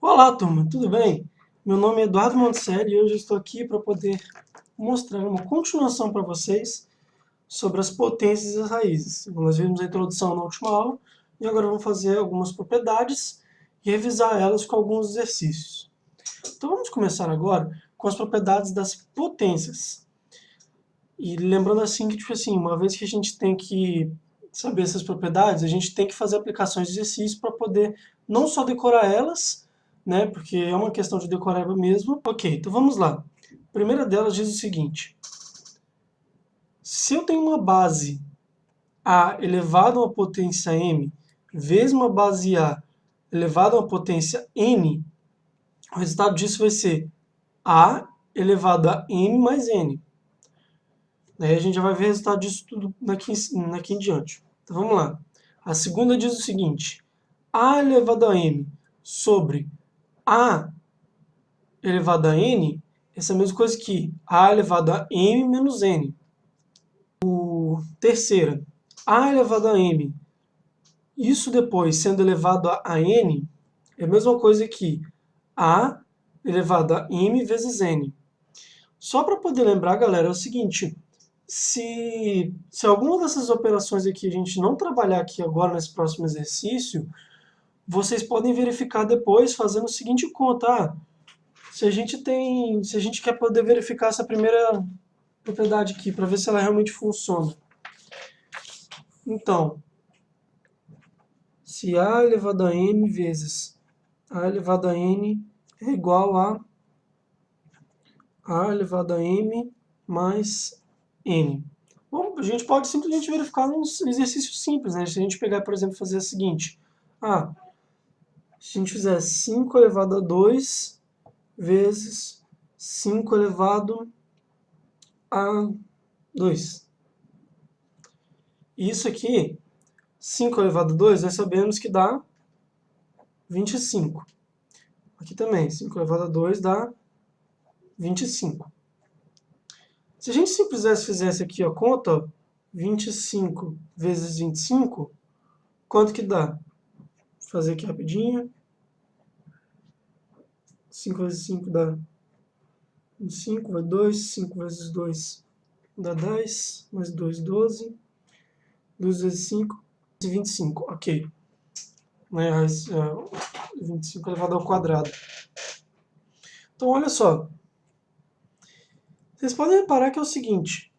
Olá, turma, tudo bem? Meu nome é Eduardo Monticelli e hoje estou aqui para poder mostrar uma continuação para vocês sobre as potências e as raízes. Nós vimos a introdução na última aula e agora vamos fazer algumas propriedades e revisar elas com alguns exercícios. Então vamos começar agora com as propriedades das potências. E lembrando assim que, tipo assim, uma vez que a gente tem que saber essas propriedades, a gente tem que fazer aplicações de exercícios para poder não só decorar elas, né? Porque é uma questão de decorar mesmo. Ok, então vamos lá. A primeira delas diz o seguinte. Se eu tenho uma base A elevado a uma potência M vezes uma base A elevado a uma potência N, o resultado disso vai ser A elevado a M mais N. Aí a gente já vai ver o resultado disso tudo daqui, daqui em diante. Então vamos lá. A segunda diz o seguinte. A elevado a M sobre a elevado a n, essa é a mesma coisa que a elevado a m menos n. O terceira, a elevado a m, isso depois sendo elevado a n, é a mesma coisa que a elevado a m vezes n. Só para poder lembrar, galera, é o seguinte, se, se alguma dessas operações aqui a gente não trabalhar aqui agora nesse próximo exercício, vocês podem verificar depois fazendo o seguinte conta. Ah, se a gente tem, se a gente quer poder verificar essa primeira propriedade aqui, para ver se ela realmente funciona. Então, se A elevado a M vezes A elevado a N é igual a A elevado a M mais N. Bom, a gente pode simplesmente verificar num exercício simples, né? Se a gente pegar, por exemplo, fazer o seguinte. Ah, se a gente fizer 5 elevado a 2 vezes 5 elevado a 2. Isso aqui, 5 elevado a 2, nós sabemos que dá 25. Aqui também, 5 elevado a 2 dá 25. Se a gente simplesmente fizesse aqui a conta, ó, 25 vezes 25, quanto que dá? Vou fazer aqui rapidinho. 5 vezes 5 dá 25, vai 2. 5 vezes 2 dá 10. Mais 2, 12. 2 vezes 5, 25. Ok. Né, 25 elevado ao quadrado. Então, olha só. Vocês podem reparar que é o seguinte.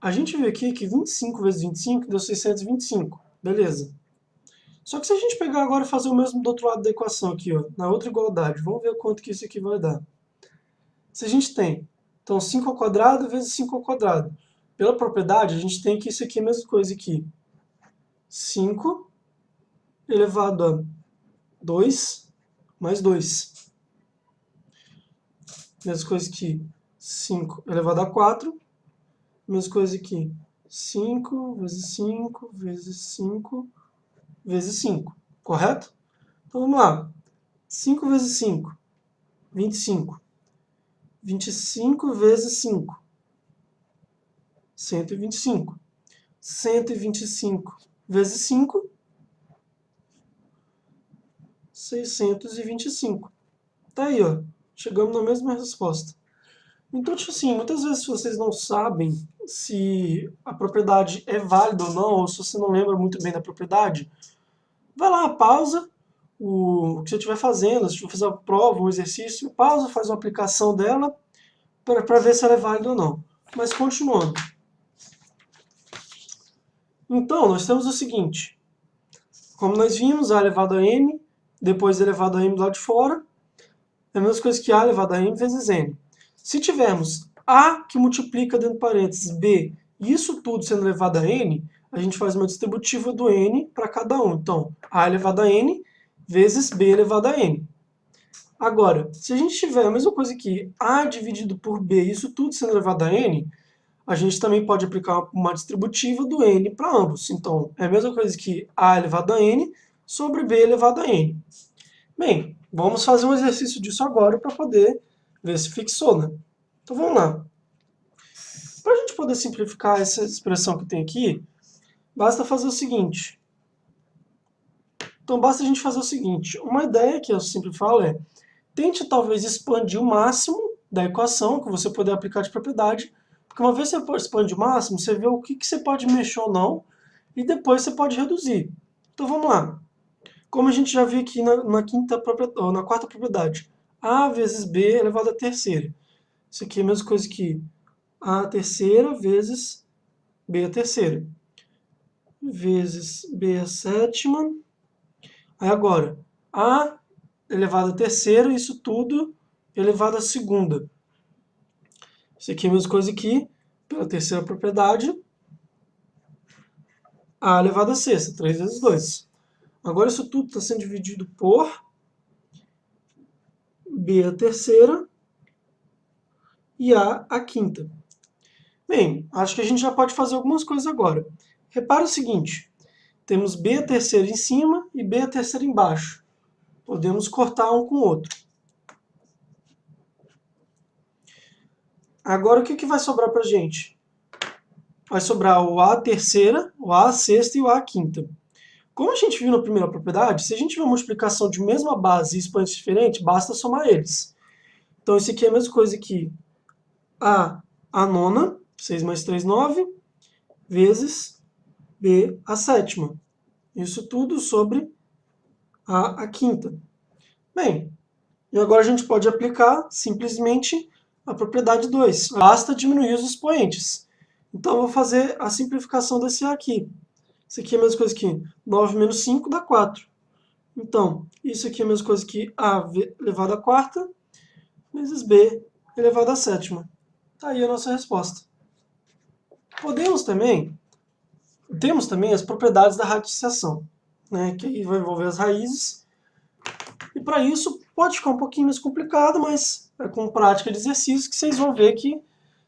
A gente vê aqui que 25 vezes 25 deu 625. Beleza. Só que se a gente pegar agora e fazer o mesmo do outro lado da equação aqui, ó, na outra igualdade, vamos ver quanto que isso aqui vai dar. Se a gente tem, então 5 ao quadrado vezes 5 ao quadrado. Pela propriedade, a gente tem que isso aqui é a mesma coisa aqui. 5 elevado a 2 mais 2. Mesma coisa que 5 elevado a 4. Mesma coisa aqui. 5 vezes 5 vezes 5 vezes 5, correto? Então vamos lá. 5 vezes 5, 25. 25 vezes 5, 125. 125 vezes 5, 625. Tá aí, ó. Chegamos na mesma resposta. Então, tipo assim, muitas vezes vocês não sabem se a propriedade é válida ou não, ou se você não lembra muito bem da propriedade, vai lá, pausa o, que você estiver fazendo, se for fazer uma prova, um exercício, pausa, faz uma aplicação dela para ver se ela é válida ou não. Mas continuando. Então, nós temos o seguinte. Como nós vimos, A elevado a M, depois elevado a M do lado de fora, é a mesma coisa que A elevado a M vezes N. Se tivermos A que multiplica dentro de parênteses B, isso tudo sendo elevado a N, a gente faz uma distributiva do n para cada um. Então, a elevado a n vezes b elevado a n. Agora, se a gente tiver a mesma coisa aqui, a dividido por b, isso tudo sendo elevado a n, a gente também pode aplicar uma distributiva do n para ambos. Então, é a mesma coisa que a elevado a n sobre b elevado a n. Bem, vamos fazer um exercício disso agora para poder ver se fixou, né? Então vamos lá. Para a gente poder simplificar essa expressão que tem aqui, basta fazer o seguinte. Então basta a gente fazer o seguinte. Uma ideia que eu sempre falo é, tente talvez expandir o máximo da equação que você puder aplicar de propriedade, porque uma vez que você expande o máximo, você vê o que, que você pode mexer ou não, e depois você pode reduzir. Então vamos lá. Como a gente já viu aqui na, na, quinta na quarta propriedade, A vezes B elevado à terceira. Isso aqui é a mesma coisa que A terceira vezes B a terceira. Vezes B a sétima. Aí agora, A elevado à terceira, isso tudo elevado à segunda. Isso aqui é a mesma coisa que, pela terceira propriedade, A elevado à sexta, 3 vezes 2. Agora isso tudo está sendo dividido por B a terceira e A a quinta. Bem, acho que a gente já pode fazer algumas coisas agora. Repara o seguinte, temos B a terceira em cima e B a terceira embaixo. Podemos cortar um com o outro. Agora o que, que vai sobrar para a gente? Vai sobrar o A terceira, o A sexta e o A quinta. Como a gente viu na primeira propriedade, se a gente tiver multiplicação de mesma base e expoentes diferentes, basta somar eles. Então, isso aqui é a mesma coisa que A a nona, 6 mais 3, 9, vezes B a sétima. Isso tudo sobre A a quinta. Bem, e agora a gente pode aplicar simplesmente a propriedade 2. Basta diminuir os expoentes. Então, eu vou fazer a simplificação desse A aqui. Isso aqui é a mesma coisa que 9 menos 5 dá 4. Então, isso aqui é a mesma coisa que A elevado à quarta vezes B elevado à sétima. Está aí a nossa resposta. Podemos também, temos também as propriedades da radiciação, né, que aí vai envolver as raízes. E para isso pode ficar um pouquinho mais complicado, mas é com prática de exercício que vocês vão ver que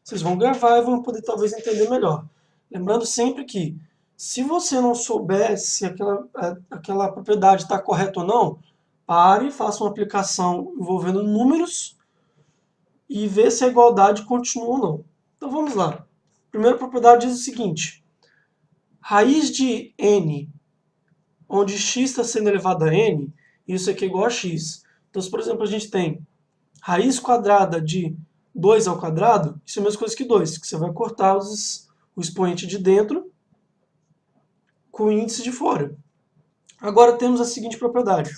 vocês vão gravar e vão poder talvez entender melhor. Lembrando sempre que se você não souber se aquela, é, aquela propriedade está correta ou não, pare, faça uma aplicação envolvendo números e vê se a igualdade continua ou não. Então vamos lá. A primeira propriedade diz o seguinte. Raiz de n, onde x está sendo elevado a n, isso aqui é igual a x. Então, se por exemplo a gente tem raiz quadrada de 2 ao quadrado, isso é a mesma coisa que 2, que você vai cortar os, o expoente de dentro com o índice de fora. Agora temos a seguinte propriedade.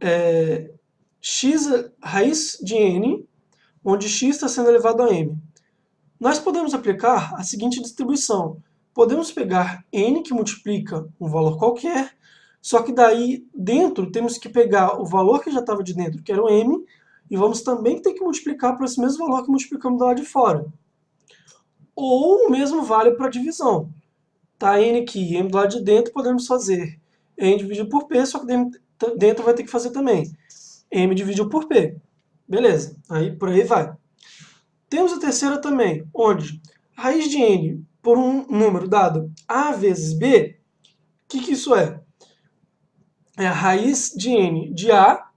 É, x raiz de n, onde x está sendo elevado a m. Nós podemos aplicar a seguinte distribuição. Podemos pegar n, que multiplica um valor qualquer, só que daí dentro temos que pegar o valor que já estava de dentro, que era o m, e vamos também ter que multiplicar por esse mesmo valor que multiplicamos do lado de fora. Ou o mesmo vale para a divisão. Tá n aqui, m do lado de dentro, podemos fazer n dividido por p, só que dentro vai ter que fazer também m dividido por p. Beleza, aí por aí vai. Temos a terceira também, onde raiz de n por um número dado a vezes b, o que, que isso é? É a raiz de n de a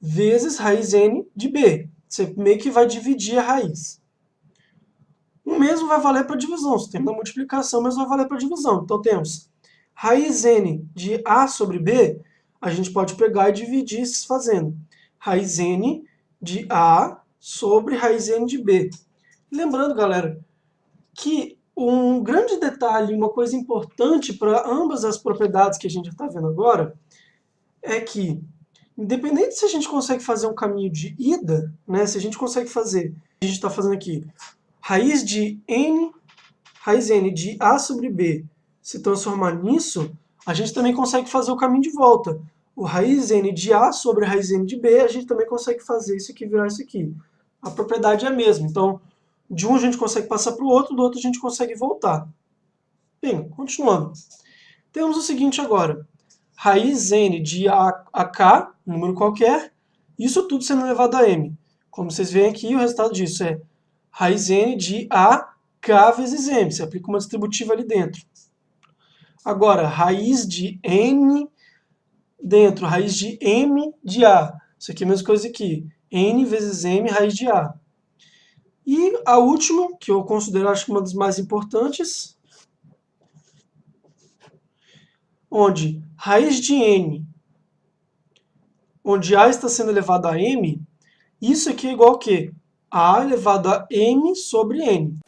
vezes raiz n de b. Você meio que vai dividir a raiz. O mesmo vai valer para divisão. Se temos a multiplicação, mesmo vai valer para divisão. Então temos raiz n de a sobre b, a gente pode pegar e dividir fazendo. Raiz n de a sobre raiz n de b. Lembrando, galera, que um grande detalhe, uma coisa importante para ambas as propriedades que a gente está vendo agora, é que, independente se a gente consegue fazer um caminho de ida, né, se a gente consegue fazer, a gente está fazendo aqui, raiz de n, raiz n de a sobre b se transformar nisso, a gente também consegue fazer o caminho de volta. O raiz n de a sobre raiz n de b, a gente também consegue fazer isso aqui virar isso aqui. A propriedade é a mesma, então de um a gente consegue passar para o outro, do outro a gente consegue voltar. Bem, continuando. Temos o seguinte agora. Raiz n de a a k, número qualquer, isso tudo sendo elevado a m. Como vocês veem aqui, o resultado disso é raiz n de a k vezes m. Você aplica uma distributiva ali dentro. Agora, raiz de n dentro, raiz de m de a. Isso aqui é a mesma coisa aqui. n vezes m raiz de a. E a última, que eu considero acho que uma das mais importantes, onde raiz de n, onde a está sendo elevado a m, isso aqui é igual a quê? A elevado a m sobre n.